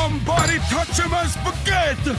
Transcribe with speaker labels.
Speaker 1: Somebody touch him as spaghetti!